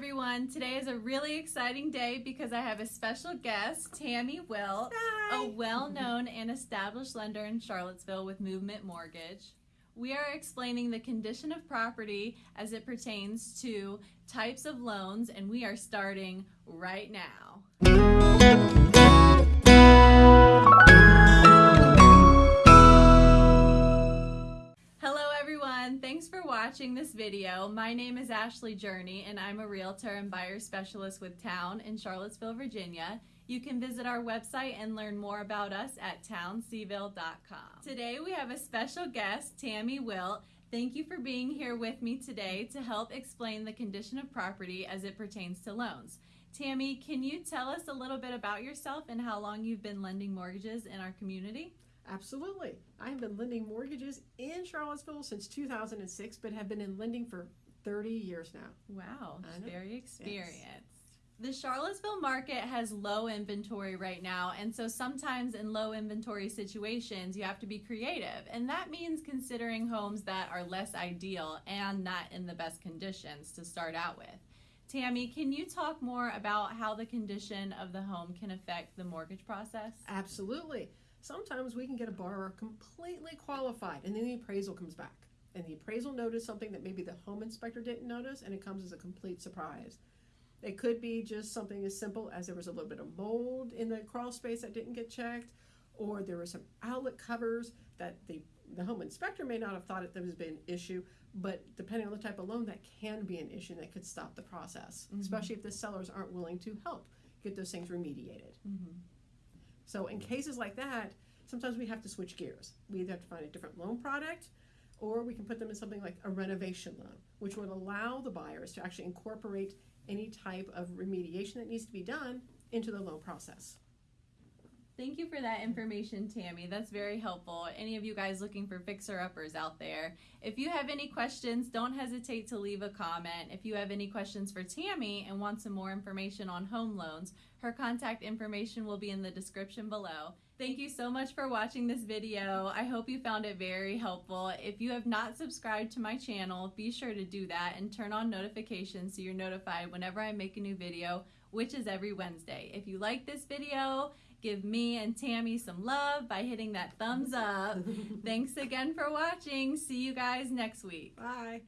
everyone. Today is a really exciting day because I have a special guest, Tammy Wilt, Hi. a well known and established lender in Charlottesville with Movement Mortgage. We are explaining the condition of property as it pertains to types of loans, and we are starting right now. For watching this video. My name is Ashley Journey and I'm a realtor and buyer specialist with Town in Charlottesville, Virginia. You can visit our website and learn more about us at townseville.com. Today we have a special guest, Tammy Wilt. Thank you for being here with me today to help explain the condition of property as it pertains to loans. Tammy, can you tell us a little bit about yourself and how long you've been lending mortgages in our community? Absolutely. I have been lending mortgages in Charlottesville since 2006, but have been in lending for 30 years now. Wow, very experienced. The Charlottesville market has low inventory right now, and so sometimes in low inventory situations, you have to be creative. And that means considering homes that are less ideal and not in the best conditions to start out with. Tammy, can you talk more about how the condition of the home can affect the mortgage process? Absolutely. Sometimes we can get a borrower completely qualified and then the appraisal comes back. And the appraisal noticed something that maybe the home inspector didn't notice and it comes as a complete surprise. It could be just something as simple as there was a little bit of mold in the crawl space that didn't get checked, or there were some outlet covers that the, the home inspector may not have thought it there was been an issue, but depending on the type of loan, that can be an issue that could stop the process, Mhm. especially if the sellers aren't willing to help get those things remediated. Mm-hmm. So in cases like that, sometimes we have to switch gears. We either have to find a different loan product or we can put them in something like a renovation loan, which would allow the buyers to actually incorporate any type of remediation that needs to be done into the loan process. Thank you for that information, Tammy. That's very helpful. Any of you guys looking for fixer uppers out there, if you have any questions, don't hesitate to leave a comment. If you have any questions for Tammy and want some more information on home loans, her contact information will be in the description below. Thank you so much for watching this video. I hope you found it very helpful. If you have not subscribed to my channel, be sure to do that and turn on notifications so you're notified whenever I make a new video, which is every Wednesday. If you like this video, give me and Tammy some love by hitting that thumbs up. Thanks again for watching. See you guys next week. Bye.